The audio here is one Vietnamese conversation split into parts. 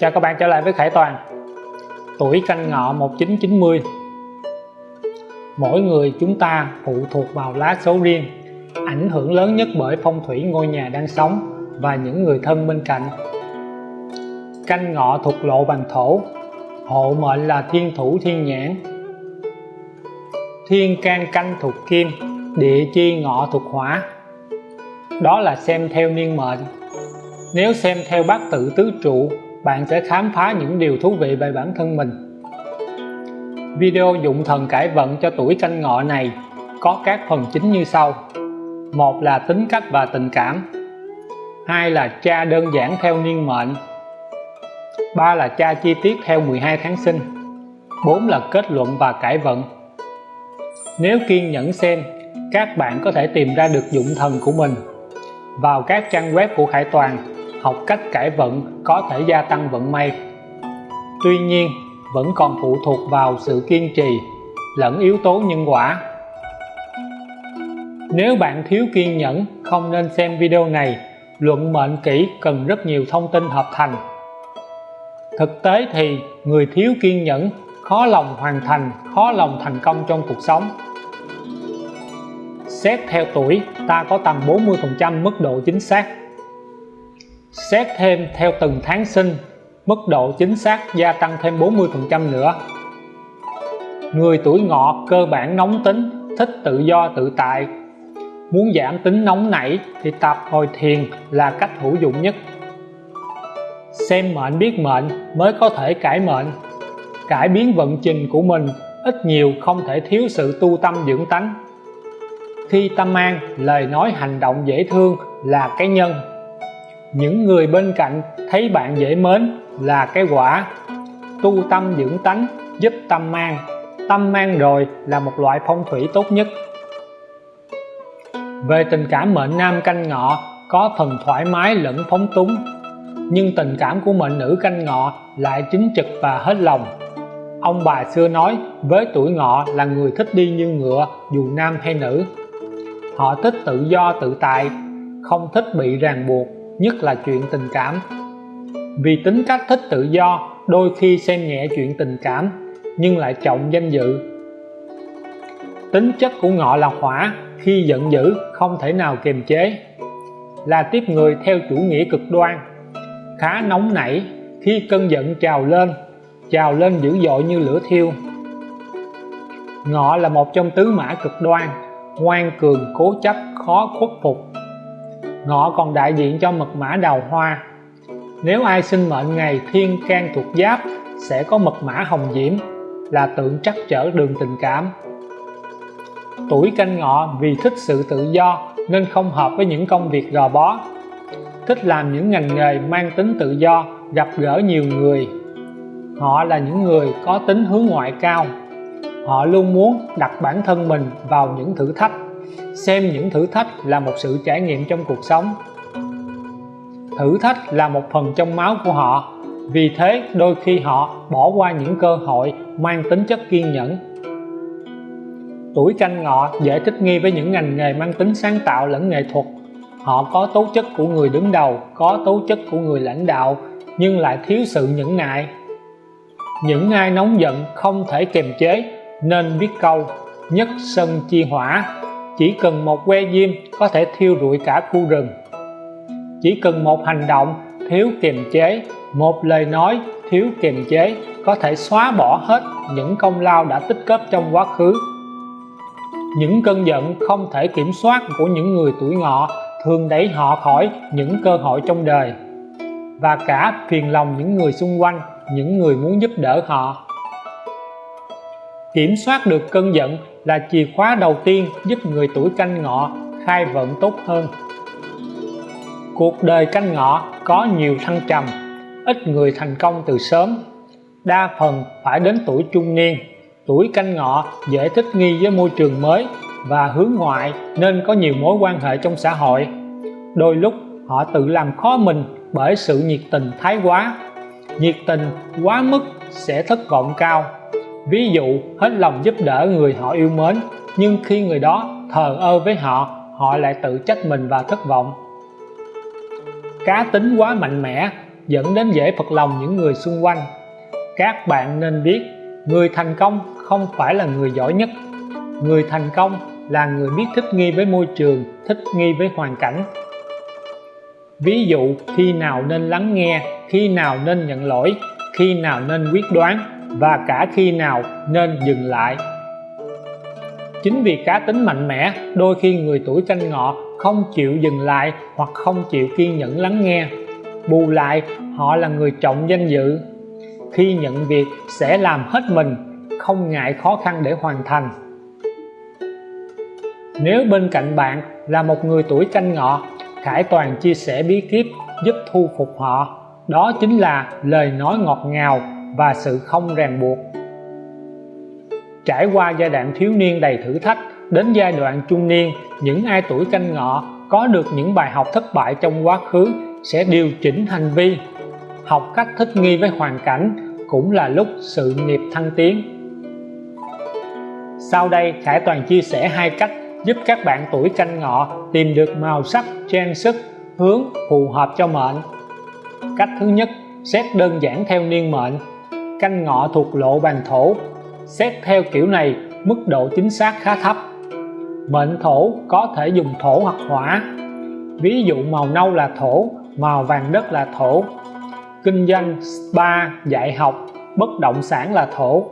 Chào các bạn trở lại với Khải Toàn. Tuổi canh ngọ 1990 Mỗi người chúng ta phụ thuộc vào lá số riêng, Ảnh hưởng lớn nhất bởi phong thủy ngôi nhà đang sống và những người thân bên cạnh. Canh ngọ thuộc lộ bằng thổ, Hộ mệnh là thiên thủ thiên nhãn. Thiên can canh thuộc kim, Địa chi ngọ thuộc hỏa. Đó là xem theo niên mệnh. Nếu xem theo bát tự tứ trụ bạn sẽ khám phá những điều thú vị về bản thân mình. Video dụng thần cải vận cho tuổi canh ngọ này có các phần chính như sau. Một là tính cách và tình cảm. Hai là cha đơn giản theo niên mệnh. Ba là cha chi tiết theo 12 tháng sinh. Bốn là kết luận và cải vận. Nếu kiên nhẫn xem, các bạn có thể tìm ra được dụng thần của mình vào các trang web của Khải Toàn học cách cải vận có thể gia tăng vận may. Tuy nhiên, vẫn còn phụ thuộc vào sự kiên trì lẫn yếu tố nhân quả. Nếu bạn thiếu kiên nhẫn, không nên xem video này. Luận mệnh kỹ cần rất nhiều thông tin hợp thành. Thực tế thì, người thiếu kiên nhẫn khó lòng hoàn thành, khó lòng thành công trong cuộc sống. Xét theo tuổi, ta có tầm 40% mức độ chính xác xét thêm theo từng tháng sinh, mức độ chính xác gia tăng thêm 40% nữa. Người tuổi ngọ cơ bản nóng tính, thích tự do tự tại. Muốn giảm tính nóng nảy thì tập hồi thiền là cách hữu dụng nhất. Xem mệnh biết mệnh mới có thể cải mệnh. Cải biến vận trình của mình ít nhiều không thể thiếu sự tu tâm dưỡng tánh. Khi tâm an, lời nói hành động dễ thương là cái nhân những người bên cạnh thấy bạn dễ mến là cái quả. Tu tâm dưỡng tánh, giúp tâm mang. Tâm mang rồi là một loại phong thủy tốt nhất. Về tình cảm mệnh nam canh ngọ, có phần thoải mái lẫn phóng túng. Nhưng tình cảm của mệnh nữ canh ngọ lại chính trực và hết lòng. Ông bà xưa nói, với tuổi ngọ là người thích đi như ngựa, dù nam hay nữ. Họ thích tự do tự tại, không thích bị ràng buộc nhất là chuyện tình cảm. Vì tính cách thích tự do, đôi khi xem nhẹ chuyện tình cảm, nhưng lại trọng danh dự. Tính chất của ngọ là hỏa, khi giận dữ, không thể nào kiềm chế. Là tiếp người theo chủ nghĩa cực đoan. Khá nóng nảy, khi cơn giận trào lên trào lên dữ dội như lửa thiêu. Ngọ là một trong tứ mã cực đoan, ngoan cường, cố chấp, khó khuất phục ngọ còn đại diện cho mật mã đào hoa. Nếu ai sinh mệnh ngày thiên can thuộc giáp, sẽ có mật mã hồng diễm, là tượng trắc trở đường tình cảm. Tuổi canh ngọ vì thích sự tự do nên không hợp với những công việc gò bó. Thích làm những ngành nghề mang tính tự do, gặp gỡ nhiều người. Họ là những người có tính hướng ngoại cao. Họ luôn muốn đặt bản thân mình vào những thử thách xem những thử thách là một sự trải nghiệm trong cuộc sống. Thử thách là một phần trong máu của họ. Vì thế, đôi khi họ bỏ qua những cơ hội mang tính chất kiên nhẫn. Tuổi canh ngọ dễ thích nghi với những ngành nghề mang tính sáng tạo lẫn nghệ thuật. Họ có tố chất của người đứng đầu, có tố chất của người lãnh đạo, nhưng lại thiếu sự nhẫn nại. Những ai nóng giận không thể kiềm chế, nên biết câu, nhất sân chi hỏa chỉ cần một que diêm có thể thiêu rụi cả khu rừng. Chỉ cần một hành động thiếu kiềm chế, một lời nói thiếu kiềm chế có thể xóa bỏ hết những công lao đã tích góp trong quá khứ. Những cơn giận không thể kiểm soát của những người tuổi ngọ thường đẩy họ khỏi những cơ hội trong đời, và cả phiền lòng những người xung quanh, những người muốn giúp đỡ họ. Kiểm soát được cơn giận là chìa khóa đầu tiên giúp người tuổi canh ngọ khai vận tốt hơn. Cuộc đời canh ngọ có nhiều thăng trầm, ít người thành công từ sớm. Đa phần phải đến tuổi trung niên, tuổi canh ngọ dễ thích nghi với môi trường mới và hướng ngoại nên có nhiều mối quan hệ trong xã hội. Đôi lúc, họ tự làm khó mình bởi sự nhiệt tình thái quá. Nhiệt tình quá mức sẽ thất vọng cao ví dụ, hết lòng giúp đỡ người họ yêu mến, nhưng khi người đó thờ ơ với họ họ lại tự trách mình và thất vọng. Cá tính quá mạnh mẽ dẫn đến dễ phật lòng những người xung quanh. Các bạn nên biết, người thành công không phải là người giỏi nhất. Người thành công là người biết thích nghi với môi trường, thích nghi với hoàn cảnh. Ví dụ, khi nào nên lắng nghe, khi nào nên nhận lỗi, khi nào nên quyết đoán và cả khi nào nên dừng lại. Chính vì cá tính mạnh mẽ, đôi khi người tuổi canh ngọ không chịu dừng lại hoặc không chịu kiên nhẫn lắng nghe. Bù lại, họ là người trọng danh dự. Khi nhận việc sẽ làm hết mình, không ngại khó khăn để hoàn thành. Nếu bên cạnh bạn là một người tuổi canh ngọ, Khải Toàn chia sẻ bí kíp giúp thu phục họ. Đó chính là lời nói ngọt ngào và sự không ràng buộc. Trải qua giai đoạn thiếu niên đầy thử thách, đến giai đoạn trung niên, những ai tuổi canh ngọ có được những bài học thất bại trong quá khứ sẽ điều chỉnh hành vi, học cách thích nghi với hoàn cảnh, cũng là lúc sự nghiệp thăng tiến. Sau đây, Khải Toàn chia sẻ hai cách giúp các bạn tuổi canh ngọ tìm được màu sắc trang sức, hướng phù hợp cho mệnh. Cách thứ nhất, xét đơn giản theo niên mệnh canh ngọ thuộc lộ bàn thổ. Xét theo kiểu này, mức độ chính xác khá thấp. Mệnh thổ có thể dùng thổ hoặc hỏa. Ví dụ màu nâu là thổ, màu vàng đất là thổ. Kinh doanh, spa, dạy học, bất động sản là thổ.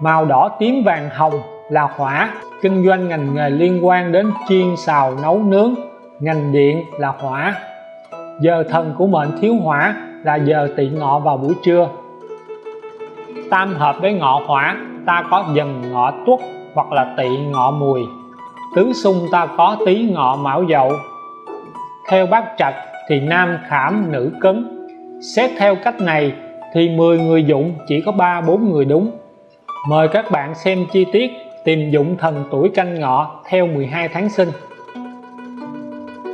Màu đỏ tím vàng hồng là hỏa. Kinh doanh ngành nghề liên quan đến chiên, xào, nấu nướng. Ngành điện là hỏa. Giờ thần của mệnh thiếu hỏa là giờ tỵ ngọ vào buổi trưa. Tam hợp với ngọ hỏa, ta có dần ngọ tuất hoặc là tỵ ngọ mùi. Tứ xung ta có tý ngọ mão dậu. Theo bát trạch thì nam khảm nữ cấn. Xét theo cách này thì 10 người dụng chỉ có 3-4 người đúng. Mời các bạn xem chi tiết tìm dụng thần tuổi canh ngọ theo 12 tháng sinh.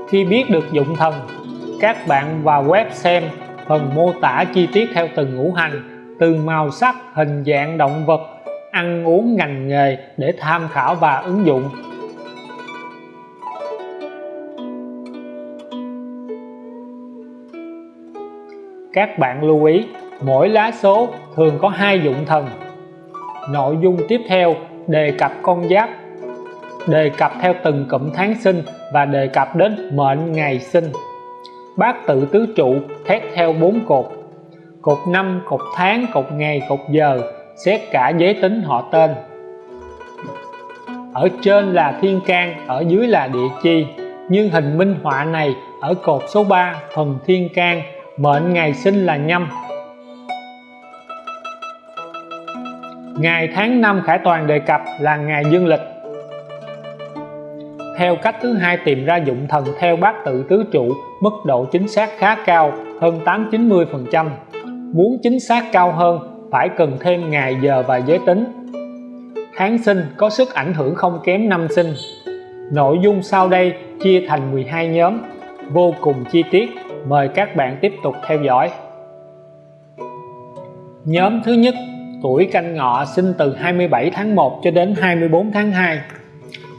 Khi biết được dụng thần, các bạn vào web xem phần mô tả chi tiết theo từng ngũ hành, từ màu sắc, hình dạng, động vật, ăn uống, ngành nghề để tham khảo và ứng dụng. Các bạn lưu ý, mỗi lá số thường có hai dụng thần. Nội dung tiếp theo, đề cập con giáp, đề cập theo từng cụm tháng sinh và đề cập đến mệnh ngày sinh bát tự tứ trụ, thét theo bốn cột. Cột năm, cột tháng, cột ngày, cột giờ, xét cả giới tính họ tên. Ở trên là thiên can, ở dưới là địa chi. Nhưng hình minh họa này, ở cột số 3 phần thiên can, mệnh ngày sinh là nhâm. Ngày tháng năm khải toàn đề cập là ngày dương lịch theo cách thứ hai tìm ra dụng thần theo bát tự tứ trụ, mức độ chính xác khá cao, hơn 8-90 phần trăm. Muốn chính xác cao hơn, phải cần thêm ngày giờ và giới tính. Tháng sinh có sức ảnh hưởng không kém năm sinh. Nội dung sau đây chia thành 12 nhóm, vô cùng chi tiết. Mời các bạn tiếp tục theo dõi. Nhóm thứ nhất, tuổi canh ngọ sinh từ 27 tháng 1 cho đến 24 tháng 2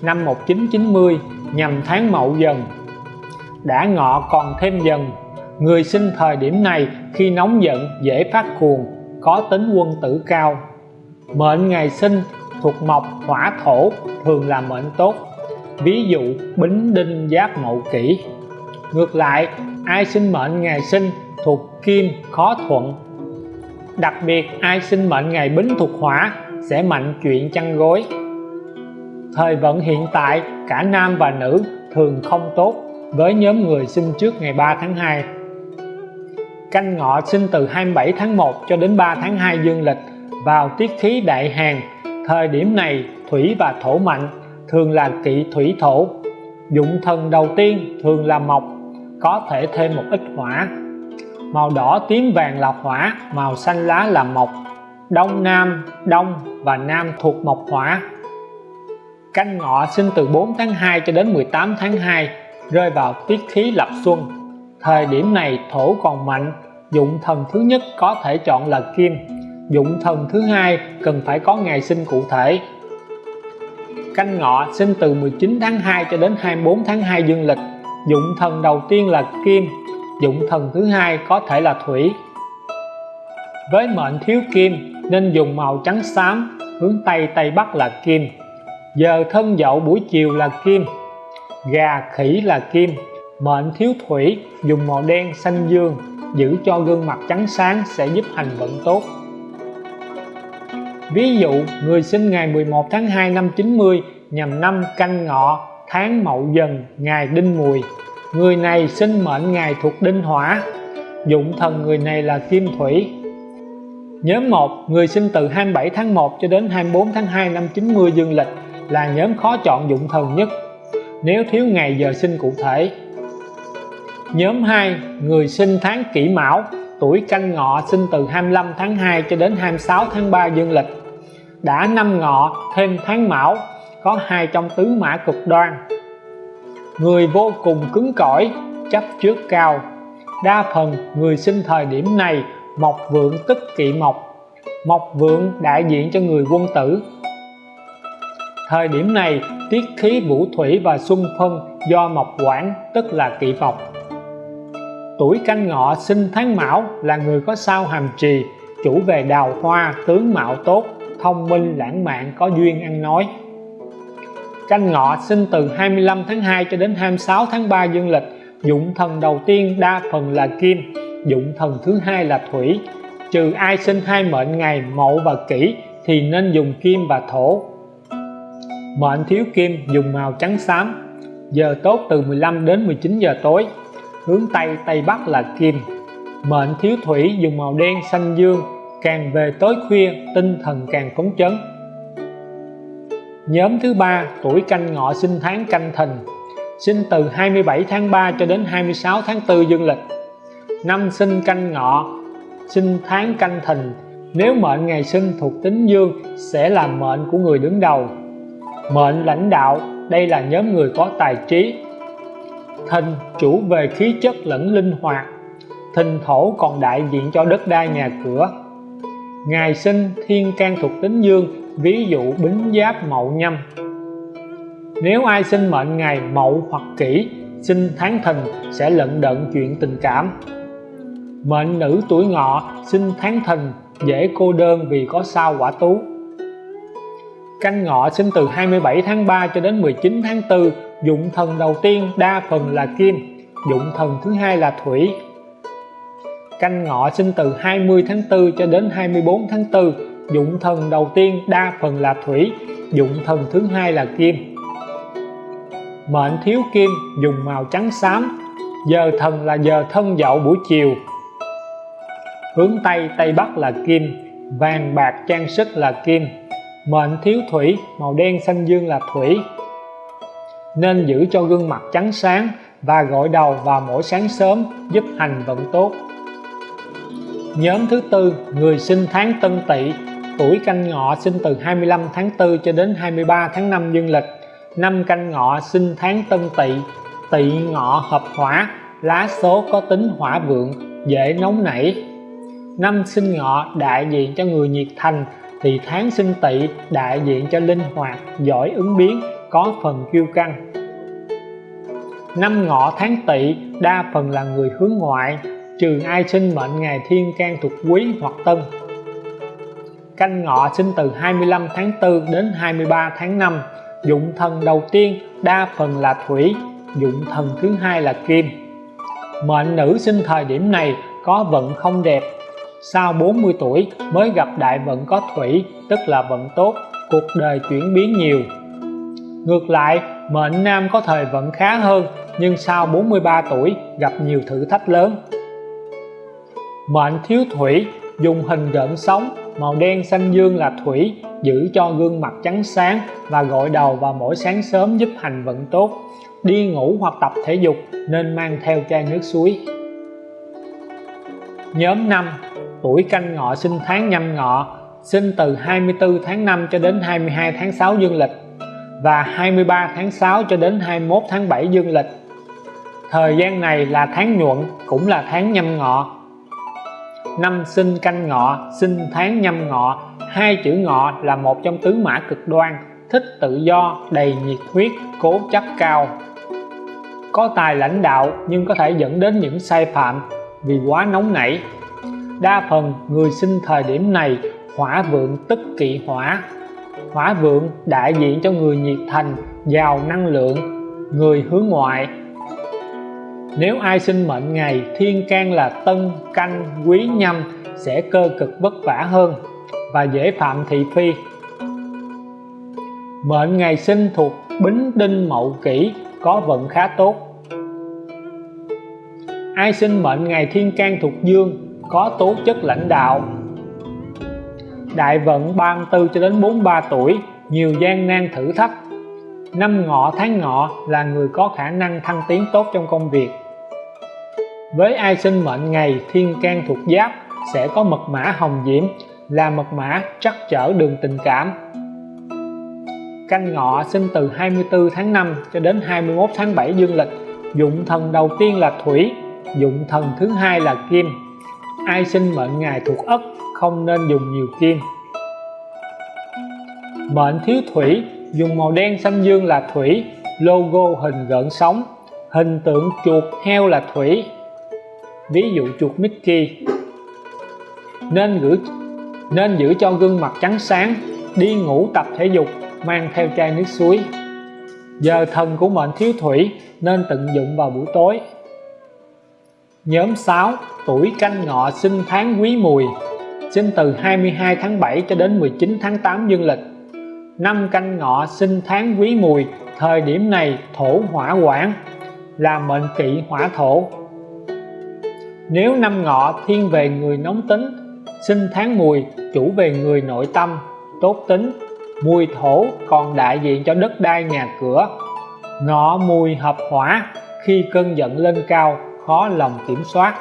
năm 1990 nhằm tháng mậu dần. Đã ngọ còn thêm dần, người sinh thời điểm này khi nóng giận, dễ phát cuồng, có tính quân tử cao. Mệnh ngày sinh thuộc mộc hỏa thổ thường là mệnh tốt, ví dụ bính đinh giáp mậu kỷ. Ngược lại, ai sinh mệnh ngày sinh thuộc kim khó thuận. Đặc biệt, ai sinh mệnh ngày bính thuộc hỏa sẽ mạnh chuyện chăn gối thời vận hiện tại, cả nam và nữ thường không tốt với nhóm người sinh trước ngày 3 tháng 2 canh ngọ sinh từ 27 tháng 1 cho đến 3 tháng 2 dương lịch vào tiết khí đại hàn thời điểm này, thủy và thổ mạnh thường là kỵ thủy thổ. Dụng thần đầu tiên thường là mộc, có thể thêm một ít hỏa. Màu đỏ tím vàng là hỏa, màu xanh lá là mộc. Đông nam, đông và nam thuộc mộc hỏa canh ngọ sinh từ 4 tháng 2 cho đến 18 tháng 2 rơi vào tiết khí lập xuân. Thời điểm này, thổ còn mạnh, dụng thần thứ nhất có thể chọn là kim. Dụng thần thứ hai cần phải có ngày sinh cụ thể. Canh ngọ sinh từ 19 tháng 2 cho đến 24 tháng 2 dương lịch. Dụng thần đầu tiên là kim, dụng thần thứ hai có thể là thủy. Với mệnh thiếu kim, nên dùng màu trắng xám, hướng Tây Tây Bắc là kim giờ thân dậu buổi chiều là kim gà khỉ là kim. Mệnh thiếu thủy dùng màu đen xanh dương giữ cho gương mặt trắng sáng sẽ giúp hành vận tốt. Ví dụ người sinh ngày 11 tháng 2 năm 90 nhằm năm canh ngọ tháng mậu dần ngày đinh mùi. Người này sinh mệnh ngày thuộc đinh hỏa dụng thần người này là kim thủy. Nhóm 1, người sinh từ 27 tháng 1 cho đến 24 tháng 2 năm 90 dương lịch là nhóm khó chọn dụng thần nhất nếu thiếu ngày giờ sinh cụ thể. Nhóm 2, người sinh tháng kỷ mão, tuổi canh ngọ sinh từ 25 tháng 2 cho đến 26 tháng 3 dương lịch. Đã năm ngọ thêm tháng mão, có hai trong tứ mã cực đoan. Người vô cùng cứng cỏi, chấp trước cao. Đa phần người sinh thời điểm này mộc vượng tức kỵ mộc mộc vượng đại diện cho người quân tử thời điểm này, tiết khí vũ thủy và xuân phân do mộc quản tức là kỵ mộc tuổi canh ngọ sinh tháng mão là người có sao hàm trì, chủ về đào hoa, tướng mạo tốt, thông minh, lãng mạn, có duyên ăn nói. Canh ngọ sinh từ 25 tháng 2 cho đến 26 tháng 3 dương lịch, dụng thần đầu tiên đa phần là kim, dụng thần thứ hai là thủy. Trừ ai sinh hai mệnh ngày mậu và kỷ thì nên dùng kim và thổ mệnh thiếu kim dùng màu trắng xám. Giờ tốt từ 15 đến 19 giờ tối. Hướng Tây Tây Bắc là kim. Mệnh thiếu thủy dùng màu đen xanh dương. Càng về tối khuya, tinh thần càng phấn chấn. Nhóm thứ ba, tuổi canh ngọ sinh tháng canh thìn. Sinh từ 27 tháng 3 cho đến 26 tháng 4 dương lịch. Năm sinh canh ngọ, sinh tháng canh thìn. Nếu mệnh ngày sinh thuộc tính dương, sẽ là mệnh của người đứng đầu mệnh lãnh đạo, đây là nhóm người có tài trí. Thìn chủ về khí chất lẫn linh hoạt thìn thổ còn đại diện cho đất đai nhà cửa. Ngày sinh thiên can thuộc tính dương, ví dụ bính giáp mậu nhâm. Nếu ai sinh mệnh ngày mậu hoặc kỷ, sinh tháng thìn sẽ lận đận chuyện tình cảm. Mệnh nữ tuổi ngọ, sinh tháng thìn dễ cô đơn vì có sao quả tú canh ngọ sinh từ 27 tháng 3 cho đến 19 tháng 4 dụng thần đầu tiên đa phần là kim, dụng thần thứ hai là thủy. Canh ngọ sinh từ 20 tháng 4 cho đến 24 tháng 4 dụng thần đầu tiên đa phần là thủy, dụng thần thứ hai là kim. Mệnh thiếu kim, dùng màu trắng xám, giờ thần là giờ thân dậu buổi chiều. Hướng Tây Tây Bắc là kim, vàng bạc trang sức là kim mệnh thiếu thủy, màu đen xanh dương là thủy. Nên giữ cho gương mặt trắng sáng và gội đầu vào mỗi sáng sớm, giúp hành vận tốt. Nhóm thứ tư, người sinh tháng Tân Tỵ. Tuổi canh ngọ sinh từ 25 tháng 4 cho đến 23 tháng 5 dương lịch. Năm canh ngọ sinh tháng Tân Tỵ. Tỵ ngọ hợp hỏa, lá số có tính hỏa vượng, dễ nóng nảy. Năm sinh ngọ đại diện cho người nhiệt thành thì tháng sinh tỵ đại diện cho linh hoạt, giỏi ứng biến, có phần kiêu căng. Năm ngọ tháng tỵ, đa phần là người hướng ngoại, trừ ai sinh mệnh ngày thiên can thuộc quý hoặc tân. Canh ngọ sinh từ 25 tháng 4 đến 23 tháng 5 dụng thần đầu tiên, đa phần là thủy, dụng thần thứ hai là kim. Mệnh nữ sinh thời điểm này có vận không đẹp sau 40 tuổi mới gặp đại vận có thủy, tức là vận tốt, cuộc đời chuyển biến nhiều. Ngược lại, mệnh nam có thời vận khá hơn, nhưng sau 43 tuổi gặp nhiều thử thách lớn. Mệnh thiếu thủy, dùng hình gợn sóng, màu đen xanh dương là thủy, giữ cho gương mặt trắng sáng và gội đầu vào mỗi sáng sớm giúp hành vận tốt. Đi ngủ hoặc tập thể dục nên mang theo chai nước suối. Nhóm 5 tuổi canh ngọ sinh tháng nhâm ngọ, sinh từ 24 tháng 5 cho đến 22 tháng 6 dương lịch, và 23 tháng 6 cho đến 21 tháng 7 dương lịch. Thời gian này là tháng nhuận, cũng là tháng nhâm ngọ. Năm sinh canh ngọ, sinh tháng nhâm ngọ, hai chữ ngọ là một trong tứ mã cực đoan, thích tự do, đầy nhiệt huyết, cố chấp cao. Có tài lãnh đạo nhưng có thể dẫn đến những sai phạm vì quá nóng nảy đa phần người sinh thời điểm này hỏa vượng tức kỵ hỏa. Hỏa vượng đại diện cho người nhiệt thành, giàu năng lượng, người hướng ngoại. Nếu ai sinh mệnh ngày, thiên can là tân, canh, quý, nhâm sẽ cơ cực vất vả hơn và dễ phạm thị phi. Mệnh ngày sinh thuộc bính đinh mậu kỷ, có vận khá tốt. Ai sinh mệnh ngày thiên can thuộc dương có tố chất lãnh đạo. Đại vận 34 cho đến 43 tuổi, nhiều gian nan thử thách. Năm ngọ tháng ngọ là người có khả năng thăng tiến tốt trong công việc. Với ai sinh mệnh ngày thiên can thuộc giáp, sẽ có mật mã hồng diễm, là mật mã trắc trở đường tình cảm. Canh ngọ sinh từ 24 tháng 5 cho đến 21 tháng 7 dương lịch, dụng thần đầu tiên là thủy, dụng thần thứ hai là kim ai sinh mệnh ngày thuộc ất không nên dùng nhiều kim mệnh thiếu thủy, dùng màu đen xanh dương là thủy, logo hình gợn sóng, hình tượng chuột heo là thủy. Ví dụ chuột Mickey. Nên gửi, nên giữ cho gương mặt trắng sáng, đi ngủ tập thể dục, mang theo chai nước suối. Giờ thần của mệnh thiếu thủy, nên tận dụng vào buổi tối nhóm 6 tuổi canh ngọ sinh tháng quý mùi, sinh từ 22 tháng 7 cho đến 19 tháng 8 dương lịch. Năm canh ngọ sinh tháng quý mùi, thời điểm này thổ hỏa quản là mệnh kỵ hỏa thổ. Nếu năm ngọ thiên về người nóng tính, sinh tháng mùi, chủ về người nội tâm, tốt tính, mùi thổ còn đại diện cho đất đai nhà cửa. Ngọ mùi hợp hỏa khi cơn giận lên cao khó lòng kiểm soát.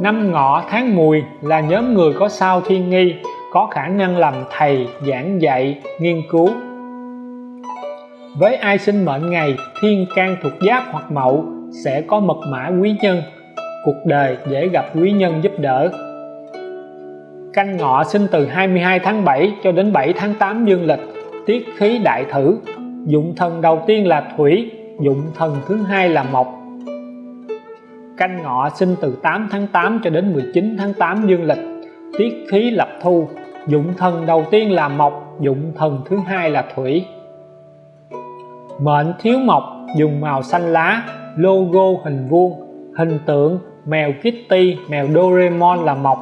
Năm ngọ tháng mùi là nhóm người có sao thiên nghi, có khả năng làm thầy, giảng dạy, nghiên cứu. Với ai sinh mệnh ngày, thiên can thuộc giáp hoặc mậu sẽ có mật mã quý nhân. Cuộc đời dễ gặp quý nhân giúp đỡ. Canh ngọ sinh từ 22 tháng 7 cho đến 7 tháng 8 dương lịch, tiết khí đại thử. Dụng thần đầu tiên là thủy, dụng thần thứ hai là mộc canh ngọ sinh từ 8 tháng 8 cho đến 19 tháng 8 dương lịch. Tiết khí lập thu. Dụng thần đầu tiên là mộc, dụng thần thứ hai là thủy. Mệnh thiếu mộc, dùng màu xanh lá, logo hình vuông, hình tượng, mèo Kitty, mèo Doraemon là mộc,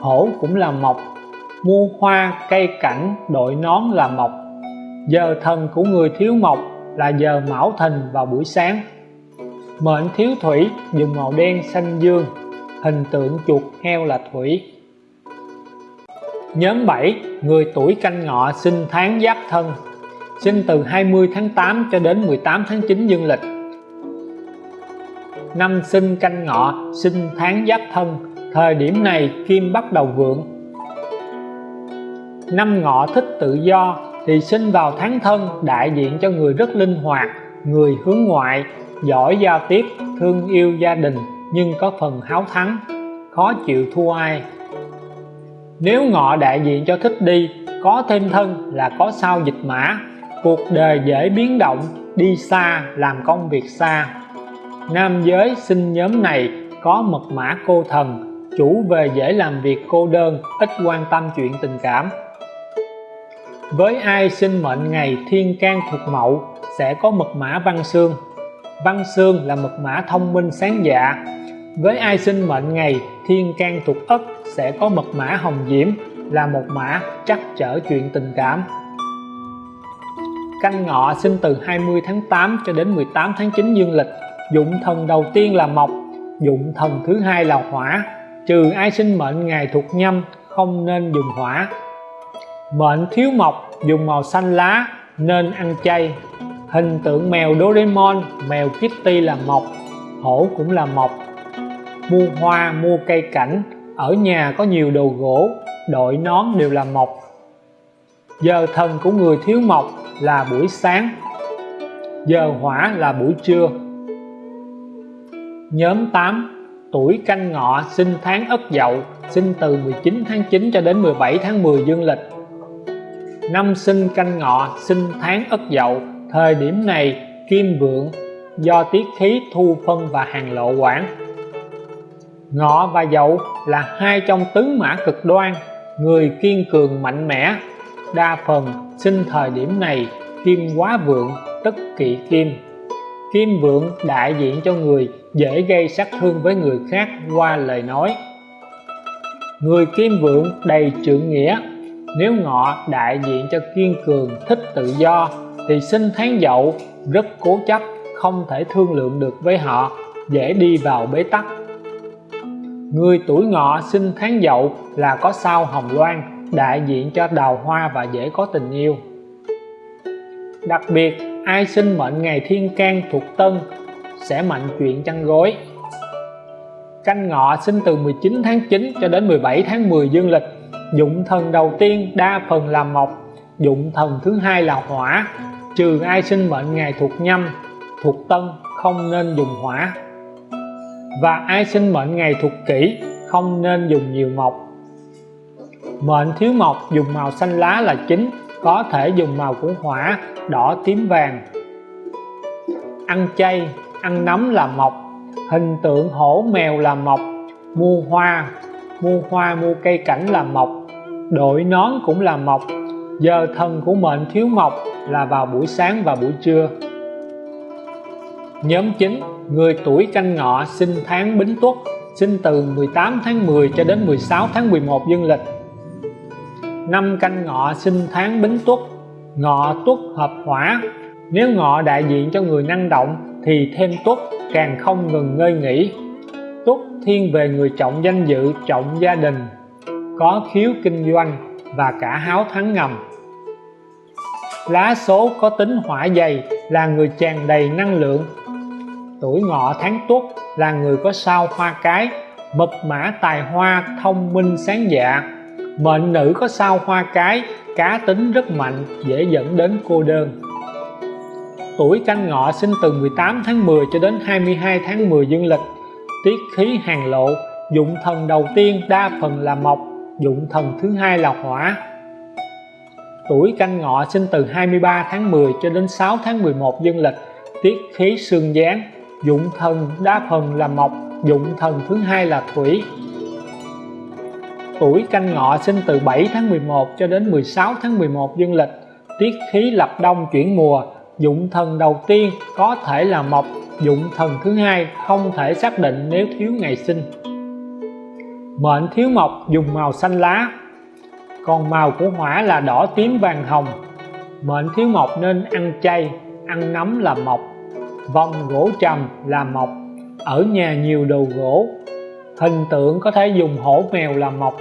hổ cũng là mộc mua hoa, cây cảnh, đội nón là mộc. Giờ thần của người thiếu mộc là giờ mão thìn vào buổi sáng mệnh thiếu thủy, dùng màu đen xanh dương, hình tượng chuột heo là thủy. Nhóm 7 người tuổi canh ngọ sinh tháng giáp thân, sinh từ 20 tháng 8 cho đến 18 tháng 9 dương lịch. Năm sinh canh ngọ sinh tháng giáp thân, thời điểm này kim bắt đầu vượng. Năm ngọ thích tự do thì sinh vào tháng thân, đại diện cho người rất linh hoạt, người hướng ngoại giỏi giao tiếp, thương yêu gia đình nhưng có phần háo thắng, khó chịu thua ai. Nếu ngọ đại diện cho thích đi, có thêm thân là có sao dịch mã. Cuộc đời dễ biến động, đi xa làm công việc xa. Nam giới sinh nhóm này có mật mã cô thần, chủ về dễ làm việc cô đơn, ít quan tâm chuyện tình cảm. Với ai sinh mệnh ngày thiên can thuộc mậu, sẽ có mật mã văn xương văn xương là mật mã thông minh sáng dạ. Với ai sinh mệnh ngày, thiên can thuộc ất sẽ có mật mã hồng diễm, là một mã trắc trở chuyện tình cảm. Canh ngọ sinh từ 20 tháng 8 cho đến 18 tháng 9 dương lịch. Dụng thần đầu tiên là mộc, dụng thần thứ hai là hỏa. Trừ ai sinh mệnh ngày thuộc nhâm, không nên dùng hỏa. Mệnh thiếu mộc, dùng màu xanh lá, nên ăn chay hình tượng mèo Doraemon, mèo Kitty là mộc, hổ cũng là mộc. Mua hoa mua cây cảnh, ở nhà có nhiều đồ gỗ, đội nón đều là mộc. Giờ thần của người thiếu mộc là buổi sáng, giờ hỏa là buổi trưa. Nhóm 8 tuổi canh ngọ, sinh tháng ất dậu, sinh từ 19 tháng 9 cho đến 17 tháng 10 dương lịch. Năm sinh canh ngọ, sinh tháng ất dậu thời điểm này, kim vượng do tiết khí thu phân và hàng lộ quản. Ngọ và dậu là hai trong tứ mã cực đoan, người kiên cường mạnh mẽ. Đa phần sinh thời điểm này, kim quá vượng, tức kỵ kim. Kim vượng đại diện cho người dễ gây sát thương với người khác qua lời nói. Người kim vượng đầy trượng nghĩa, nếu ngọ đại diện cho kiên cường thích tự do thì sinh tháng dậu rất cố chấp, không thể thương lượng được với họ, dễ đi vào bế tắc. Người tuổi ngọ sinh tháng dậu là có sao hồng loan, đại diện cho đào hoa và dễ có tình yêu. Đặc biệt, ai sinh mệnh ngày thiên can thuộc tân, sẽ mạnh chuyện chăn gối. Canh ngọ sinh từ 19 tháng 9 cho đến 17 tháng 10 dương lịch, dụng thần đầu tiên đa phần là mộc dụng thần thứ hai là hỏa. Trừ ai sinh mệnh ngày thuộc nhâm, thuộc tân, không nên dùng hỏa. Và ai sinh mệnh ngày thuộc kỷ, không nên dùng nhiều mộc. Mệnh thiếu mộc dùng màu xanh lá là chính, có thể dùng màu của hỏa, đỏ, tím, vàng. Ăn chay, ăn nấm là mộc. Hình tượng hổ mèo là mộc. Mua hoa mua hoa, mua cây cảnh là mộc. Đội nón cũng là mộc giờ thần của mệnh thiếu mộc là vào buổi sáng và buổi trưa. Nhóm 9 người tuổi canh ngọ sinh tháng bính tuất, sinh từ 18 tháng 10 cho đến 16 tháng 11 dương lịch. Năm canh ngọ sinh tháng bính tuất, ngọ tuất hợp hỏa. Nếu ngọ đại diện cho người năng động thì thêm tuất, càng không ngừng ngơi nghỉ. Tuất thiên về người trọng danh dự, trọng gia đình, có khiếu kinh doanh và cả háo thắng ngầm lá số có tính hỏa dày, là người tràn đầy năng lượng. Tuổi ngọ tháng tuất là người có sao hoa cái mật mã tài hoa thông minh sáng dạ. Mệnh nữ có sao hoa cái, cá tính rất mạnh, dễ dẫn đến cô đơn. Tuổi canh ngọ sinh từ 18 tháng 10 cho đến 22 tháng 10 dương lịch. Tiết khí hàng lộ, dụng thần đầu tiên đa phần là mộc, dụng thần thứ hai là hỏa tuổi canh ngọ sinh từ 23 tháng 10 cho đến 6 tháng 11 dương lịch, tiết khí xương gián, dụng thần đa phần là mộc, dụng thần thứ hai là thủy. Tuổi canh ngọ sinh từ 7 tháng 11 cho đến 16 tháng 11 dương lịch, tiết khí lập đông chuyển mùa, dụng thần đầu tiên có thể là mộc, dụng thần thứ hai không thể xác định nếu thiếu ngày sinh. Mệnh thiếu mộc dùng màu xanh lá còn màu của hỏa là đỏ tím vàng hồng. Mệnh thiếu mộc nên ăn chay, ăn nấm là mộc, vòng gỗ trầm là mộc. Ở nhà nhiều đồ gỗ. Hình tượng có thể dùng hổ mèo là mộc.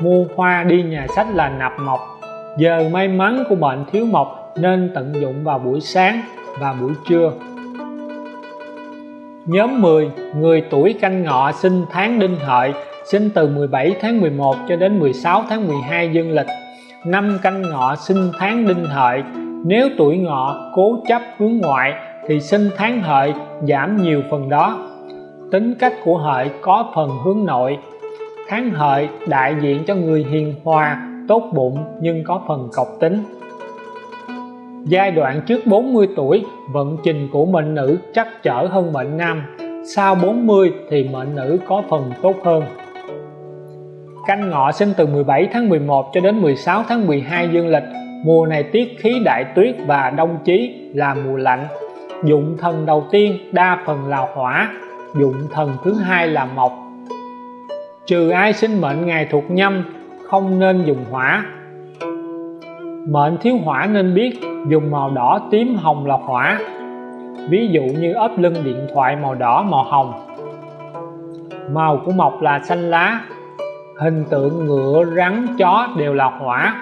Mua hoa đi nhà sách là nạp mộc. Giờ may mắn của mệnh thiếu mộc nên tận dụng vào buổi sáng và buổi trưa. Nhóm 10 người tuổi canh ngọ sinh tháng đinh hợi sinh từ 17 tháng 11 cho đến 16 tháng 12 dương lịch. Năm canh ngọ sinh tháng đinh hợi. Nếu tuổi ngọ cố chấp hướng ngoại, thì sinh tháng hợi giảm nhiều phần đó. Tính cách của hợi có phần hướng nội. Tháng hợi đại diện cho người hiền hòa, tốt bụng nhưng có phần cọc tính. Giai đoạn trước 40 tuổi, vận trình của mệnh nữ chắc trở hơn mệnh nam. Sau 40 thì mệnh nữ có phần tốt hơn canh ngọ sinh từ 17 tháng 11 cho đến 16 tháng 12 dương lịch. Mùa này tiết khí đại tuyết và đông chí là mùa lạnh. Dụng thần đầu tiên, đa phần là hỏa. Dụng thần thứ hai là mộc. Trừ ai sinh mệnh ngày thuộc nhâm, không nên dùng hỏa. Mệnh thiếu hỏa nên biết, dùng màu đỏ tím hồng là hỏa. Ví dụ như ốp lưng điện thoại màu đỏ màu hồng. Màu của mộc là xanh lá hình tượng ngựa, rắn, chó đều là hỏa.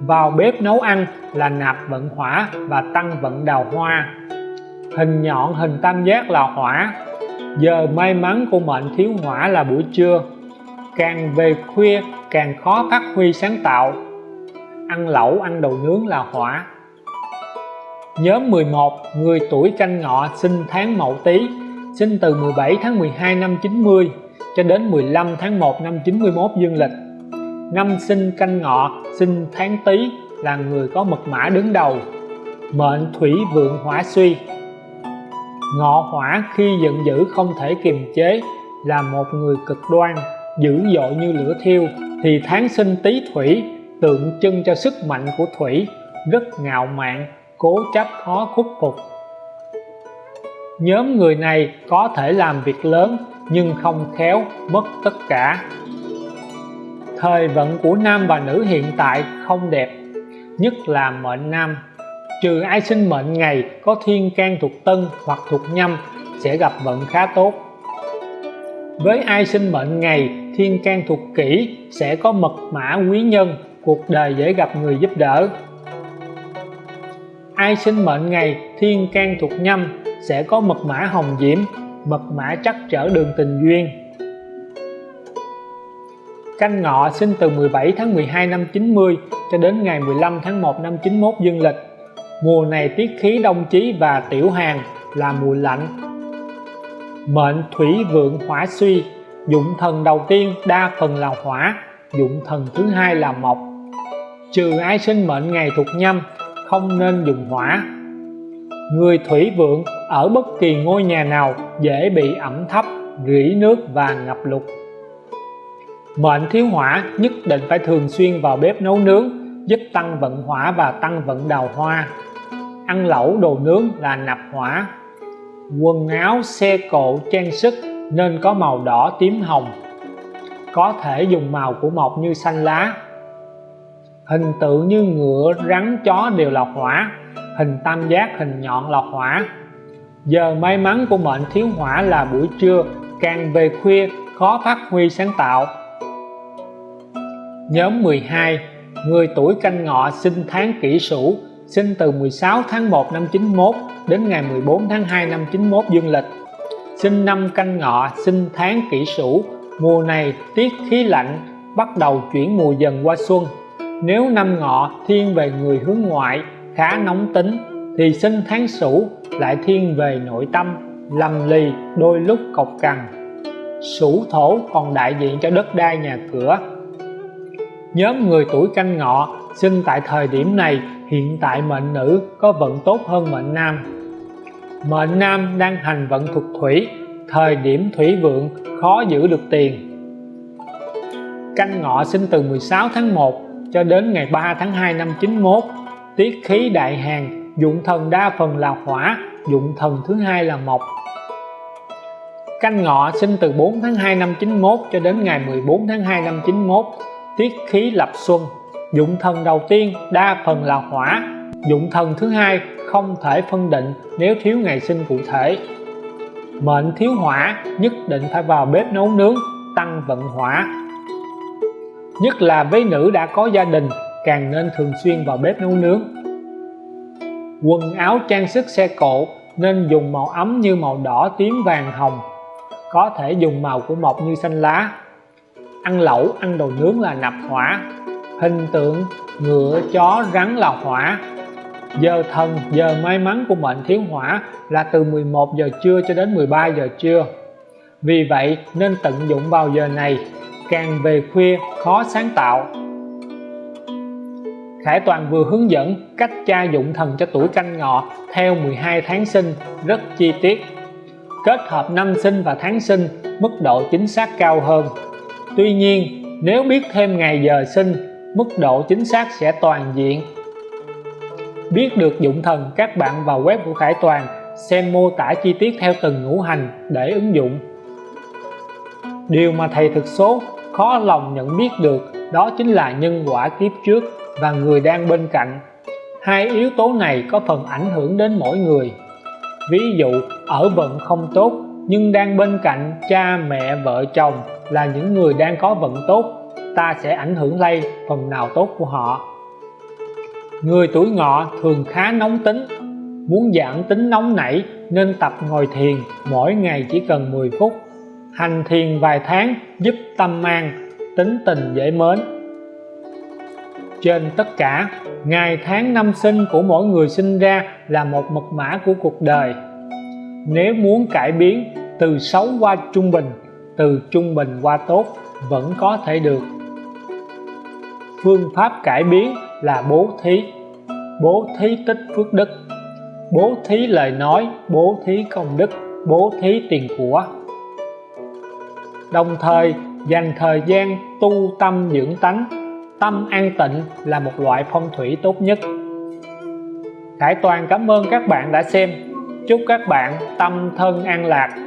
Vào bếp nấu ăn là nạp vận hỏa và tăng vận đào hoa. Hình nhọn, hình tam giác là hỏa. Giờ may mắn của mệnh thiếu hỏa là buổi trưa. Càng về khuya, càng khó phát huy sáng tạo. Ăn lẩu, ăn đồ nướng là hỏa. Nhóm 11 người tuổi canh ngọ, sinh tháng mậu tý, sinh từ 17 tháng 12 năm 90 cho đến 15 tháng 1 năm 91 dương lịch. Năm sinh canh ngọ, sinh tháng tý là người có mật mã đứng đầu. Mệnh thủy vượng hỏa suy. Ngọ hỏa khi giận dữ không thể kiềm chế là một người cực đoan, dữ dội như lửa thiêu. Thì tháng sinh tý thủy, tượng trưng cho sức mạnh của thủy, rất ngạo mạn, cố chấp khó khuất phục. Nhóm người này có thể làm việc lớn nhưng không khéo mất tất cả. Thời vận của nam và nữ hiện tại không đẹp, nhất là mệnh nam. Trừ ai sinh mệnh ngày có thiên can thuộc tân hoặc thuộc nhâm sẽ gặp vận khá tốt. Với ai sinh mệnh ngày thiên can thuộc kỷ sẽ có mật mã quý nhân, cuộc đời dễ gặp người giúp đỡ. Ai sinh mệnh ngày thiên can thuộc nhâm sẽ có mật mã hồng diễm mật mã chắc trở đường tình duyên. Canh ngọ sinh từ 17 tháng 12 năm 90 cho đến ngày 15 tháng 1 năm 91 dương lịch. Mùa này tiết khí đông chí và tiểu hàng là mùa lạnh. Mệnh thủy vượng hỏa suy, dụng thần đầu tiên đa phần là hỏa, dụng thần thứ hai là mộc. Trừ ai sinh mệnh ngày thuộc nhâm, không nên dùng hỏa người thủy vượng ở bất kỳ ngôi nhà nào dễ bị ẩm thấp, rỉ nước và ngập lụt. Mệnh thiếu hỏa nhất định phải thường xuyên vào bếp nấu nướng, giúp tăng vận hỏa và tăng vận đào hoa. Ăn lẩu đồ nướng là nạp hỏa. Quần áo, xe cộ, trang sức nên có màu đỏ tím hồng. Có thể dùng màu của mộc như xanh lá. Hình tượng như ngựa, rắn, chó đều là hỏa hình tam giác, hình nhọn là hỏa. Giờ may mắn của mệnh thiếu hỏa là buổi trưa, càng về khuya, khó phát huy sáng tạo. Nhóm 12 người tuổi canh ngọ sinh tháng kỷ sửu, sinh từ 16 tháng 1 năm 91 đến ngày 14 tháng 2 năm 91 dương lịch. Sinh năm canh ngọ, sinh tháng kỷ sửu. Mùa này tiết khí lạnh, bắt đầu chuyển mùa dần qua xuân. Nếu năm ngọ thiên về người hướng ngoại khá nóng tính thì sinh tháng sửu lại thiên về nội tâm, lầm lì, đôi lúc cộc cằn. Sửu thổ còn đại diện cho đất đai nhà cửa. Nhóm người tuổi canh ngọ sinh tại thời điểm này, hiện tại mệnh nữ có vận tốt hơn mệnh nam. Mệnh nam đang hành vận thuộc thủy, thời điểm thủy vượng khó giữ được tiền. Canh ngọ sinh từ 16 tháng 1 cho đến ngày 3 tháng 2 năm 91 tiết khí đại hàng, dụng thần đa phần là hỏa, dụng thần thứ hai là mộc. Canh ngọ sinh từ 4 tháng 2 năm 91 cho đến ngày 14 tháng 2 năm 91 tiết khí lập xuân, dụng thần đầu tiên đa phần là hỏa, dụng thần thứ hai không thể phân định nếu thiếu ngày sinh cụ thể. Mệnh thiếu hỏa, nhất định phải vào bếp nấu nướng, tăng vận hỏa. Nhất là với nữ đã có gia đình càng nên thường xuyên vào bếp nấu nướng. Quần áo trang sức xe cộ nên dùng màu ấm như màu đỏ, tím, vàng, hồng. Có thể dùng màu của mộc như xanh lá. Ăn lẩu, ăn đồ nướng là nạp hỏa. Hình tượng ngựa, chó, rắn là hỏa. Giờ thần, giờ may mắn của mệnh thiếu hỏa là từ 11 giờ trưa cho đến 13 giờ trưa. Vì vậy nên tận dụng vào giờ này, càng về khuya khó sáng tạo. Khải Toàn vừa hướng dẫn cách tra dụng thần cho tuổi canh ngọ theo 12 tháng sinh, rất chi tiết. Kết hợp năm sinh và tháng sinh, mức độ chính xác cao hơn. Tuy nhiên, nếu biết thêm ngày giờ sinh, mức độ chính xác sẽ toàn diện. Biết được dụng thần, các bạn vào web của Khải Toàn xem mô tả chi tiết theo từng ngũ hành để ứng dụng. Điều mà thầy thực số khó lòng nhận biết được, đó chính là nhân quả kiếp trước và người đang bên cạnh. Hai yếu tố này có phần ảnh hưởng đến mỗi người. Ví dụ, ở vận không tốt, nhưng đang bên cạnh cha, mẹ, vợ, chồng là những người đang có vận tốt, ta sẽ ảnh hưởng lây phần nào tốt của họ. Người tuổi ngọ thường khá nóng tính, muốn giảm tính nóng nảy nên tập ngồi thiền mỗi ngày chỉ cần 10 phút. Hành thiền vài tháng giúp tâm an, tính tình dễ mến trên tất cả. Ngày tháng năm sinh của mỗi người sinh ra là một mật mã của cuộc đời. Nếu muốn cải biến, từ xấu qua trung bình, từ trung bình qua tốt, vẫn có thể được. Phương pháp cải biến là bố thí. Bố thí tích phước đức. Bố thí lời nói, bố thí công đức, bố thí tiền của. Đồng thời, dành thời gian tu tâm dưỡng tánh tâm an tịnh là một loại phong thủy tốt nhất. Khải Toàn cảm ơn các bạn đã xem. Chúc các bạn tâm thân an lạc.